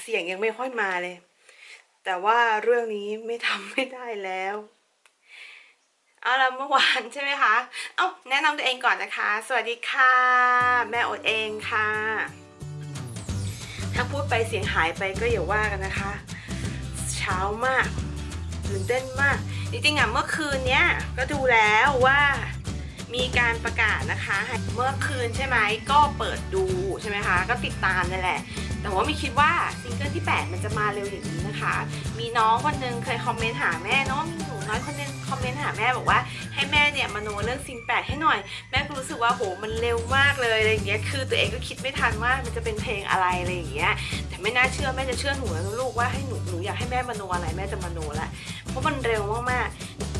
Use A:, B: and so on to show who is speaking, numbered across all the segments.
A: เสียงยังไม่ค่อยมาเลย แต่ว่าเรื่องนี้ไม่ทำไม่ได้แล้วเอาละเมื่อวานใช่ไหมคะ เอาแนะนำตัวเองก่อนนะคะ สวัสดีค่ะ แม่อดเองค่ะ ถ้าพูดไปเสียงหายไปก็อย่าว่ากันนะคะ เช้ามากตื่นเต้นมาก จริงๆอะเมื่อคืนเนี้ยก็ดูแล้วว่ามีการประกาศนะคะ เมื่อคืนใช่ไหมก็เปิดดูใช่ไหมคะ ก็ติดตามนั่นแหละ แต่ว่าไม่คิดว่าซิงเกิลที่ 8 มันจะมาเร็วอย่างนี้นะคะ มีน้องคนนึงเคย comment หาแม่เนาะมีหนูน้อยคนนึง comment หาแม่บอกว่าให้แม่เนี่ยมโนเรื่องซิงแปดให้หน่อย แม่ก็รู้สึกว่าโหมันเร็วมากเลยอะไรอย่างเงี้ยคือตัวเองก็คิดไม่ทันว่ามันจะเป็นเพลงอะไรอะไรอย่างเงี้ยแต่ไม่น่าเชื่อแม่จะเชื่อหนูแล้วลูกว่าให้หนูหนูอยากให้แม่มาโนอะไรแม่จะมาโนละเพราะมันเร็วมากๆ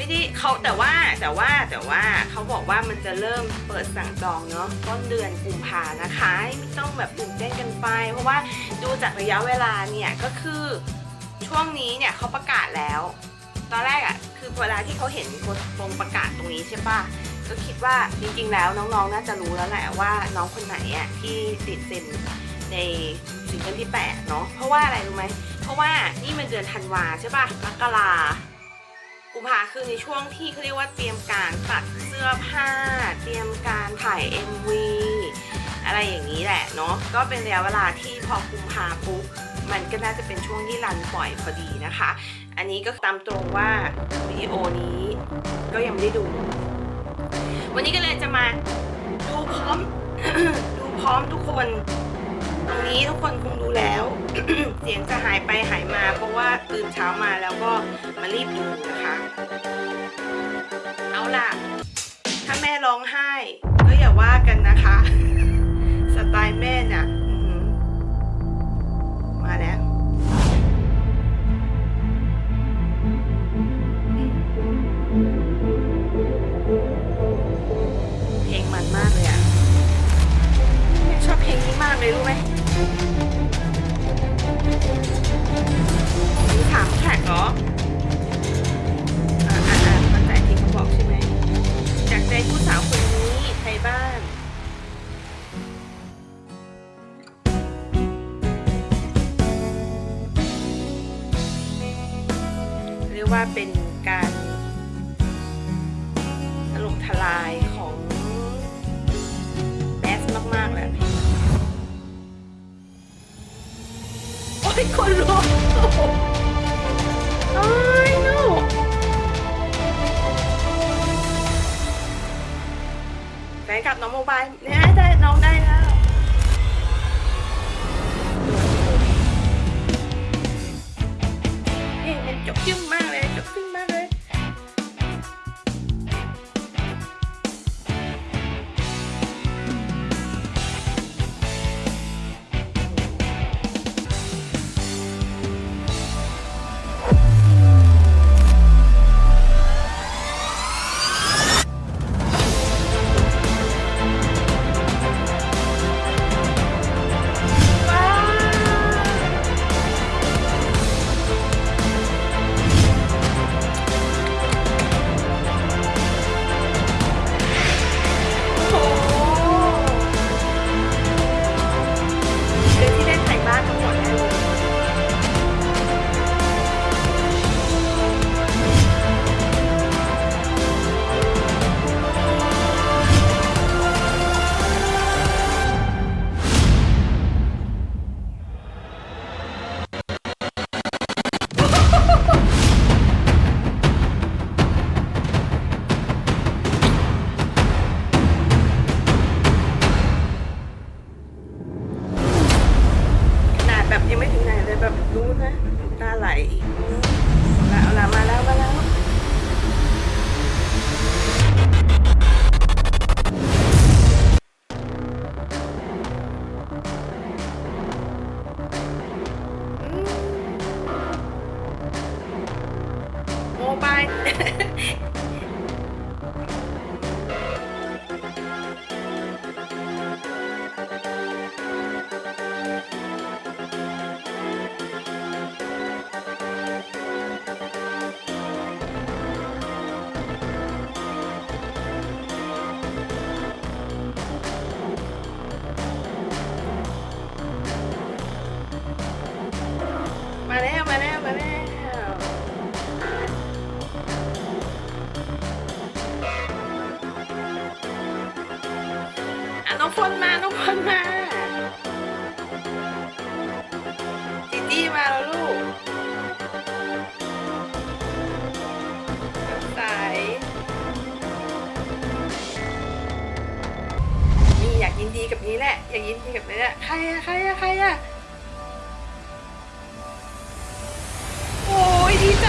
A: ไม่ได้เขาแต่ว่าแต่ว่าแต่ว่าเขาบอกว่ามันจะเริ่มเปิดสั่งจองเนาะต้นเดือนกุมภานะคะไม่ต้องแบบตื่นเต้นกันไป เพราะว่าดูจากระยะเวลาเนี่ยก็คือช่วงนี้เนี่ยเขาประกาศแล้ว ตอนแรกอะ่ะคือเวลาที่เขาเห็นตรงประกาศตรงนี้ใช่ปะก็คิดว่าจริงๆแล้วน้องๆน่าจะรู้แล้วแหละว่าน้องคนไหนอะ่ะที่ติดเซ็นในซิงเกิลที่8เนาะเพราะว่าอะไรรู้ไหมเพราะว่านี่มันเดือนธันวาใช่ปะมกรา กุมภาคือในช่วงที่เขาเรียกว่าเตรียมการตัดเสื้อผ้า เตรียมการถ่าย MV อะไรอย่างนี้แหละเนาะก็เป็นระยะเวลาที่พอกุมภาปุ๊บมันก็น่าจะเป็นช่วงที่รันปล่อยพอดีนะคะ อันนี้ก็ตามตรงว่าวิดีโอนี้ก็ยังไม่ได้ดู วันนี้ก็เลยจะมาดูพร้อมดูพร้อมทุกคน ตรงนี้ทุกคนคงดูแล้ว เสียงจะหายไปหายมา เพราะว่าตื่นเช้ามาแล้วก็มารีบดูนะคะ เอาล่ะ ถ้าแม่ร้องไห้ ก็อย่าว่ากันนะคะ สไตล์แม่เนี่ย ว่าเป็นการถล่มทลายของแมสมาก ๆ แหละโอ้ยคนลุกโอ้ย no แฟนกับน้องโมบายเนี่ยได้น้อง แบบยังไม่ถึงไหนเลยแบบรู้นะน้ำตาไหลแล้วเอาละมาแล้วมาแล้วอืมโมบาย น้องฝนมาน้องฝนมาจีจี้มาแล้วลูกใสนี่อยากยินดีกับนี้แหละ อยากยินดีกับนี้แหละใครอะใครอะใครอะโอ้ยดีใจ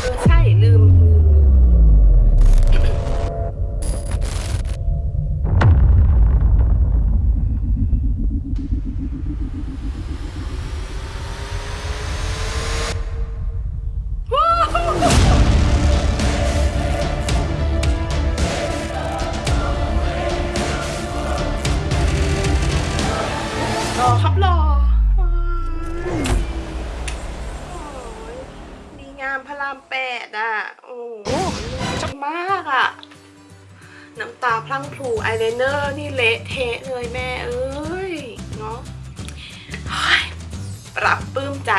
A: เพรั่งพรูอายไลเนอร์นี่เละเทะเลยแม่เอ้ยเนาะปลาบปลื้มใจ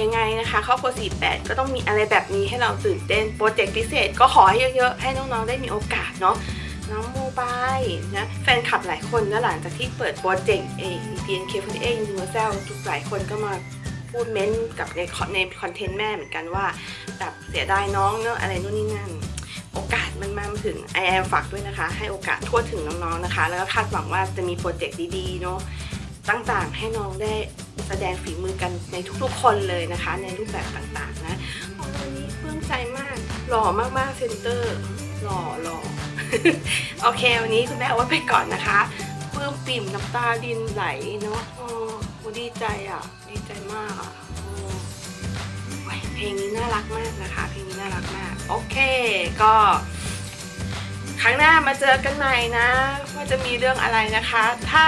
A: ยังไงนะคะครอบครัว48 ก็ต้องมีอะไรแบบนี้ให้เราตื่นเต้น project พิเศษก็ขอให้เยอะๆ ให้น้องๆ ได้มีโอกาสเนาะน้องโมบายนะแฟนคลับหลายคนนะหลังจากที่เปิดโปรเจกต์เอ PNK48 Universal ทุกหลายคนก็มาพูด ment กับใน con ใน content แม่เหมือนกันว่าแบบเสียดายน้องเนอะอะไรนู่นนี่นั่น โอกาสมันมาถึงไอแอมฝากด้วยนะคะ ให้โอกาสทั่วถึงน้องๆนะคะ แล้วก็คาดหวังว่าจะมีโปรเจกต์ดีๆเนาะต่างๆ ให้น้องได้แสดงฝีมือกันในทุกๆ คนเลยนะคะ ในรูปแบบต่างๆนะโอ้วันนี้ปลื้มใจมากหล่อมากๆเซนเตอร์หล่อหล่อโอเค วันนี้คุณแม่เอาไว้ไปก่อนนะคะปลื้มปิ่มน้ำตาดินไหลเนาะโอ้ดีใจอะ ดีใจมาก โอเค ก็ครั้งหน้ามาเจอกันใหม่นะ ว่าจะมีเรื่องอะไรนะคะ ถ้า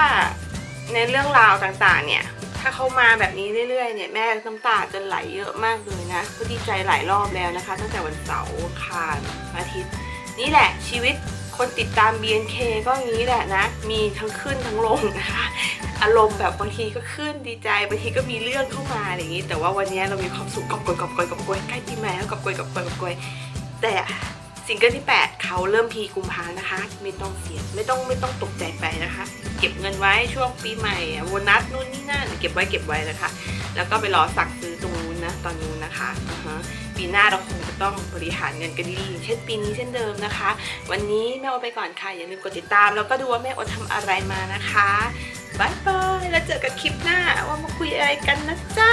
A: ในเรื่องราวต่างๆ เนี่ย ถ้าเขามาแบบนี้เรื่อยๆ เนี่ยแม่น้ำตาจะไหลเยอะมากเลยนะก็ดีใจหลายรอบแล้วนะคะ ตั้งแต่วันเสาร์อังคารอาทิตย์ นี่แหละชีวิตคนติดตาม BNK ก็งนี้แหละนะ มีทั้งขึ้นทั้งลงนะคะ อารมณ์แบบบางทีก็ขึ้นดีใจ บางทีก็มีเรื่องเข้ามาอย่างนี้ แต่ว่าวันนี้เรามีความสุขกอบกวยกอบกวยกอบกวยใกล้ปีใหม่แล้วกอบกวยกอบกวยกอบกวย แต่ซิงเกิลที่ 8 เขาเริ่มพีกุมภานะคะ ไม่ต้องเสียไม่ต้องไม่ต้องตกใจไปนะคะ เก็บเงินไว้ช่วงปีใหม่โบนัสนู่นนี่นั่นเก็บไว้เก็บไว้นะคะ แล้วก็ไปรอสั่งซื้อตรงนู้นนะตอนนู้นนะคะ ปีหน้าเราคงจะต้องบริหารเงินกันดีๆเช่นปีนี้เช่นเดิมนะคะ วันนี้แม่โอไปก่อนค่ะ อย่าลืมกดติดตาม แล้วก็ดูว่าแม่โอตทำอะไรมานะคะบายบายแล้วเจอกันคลิปหน้าว่ามาคุยอะไรกันนะจ๊ะ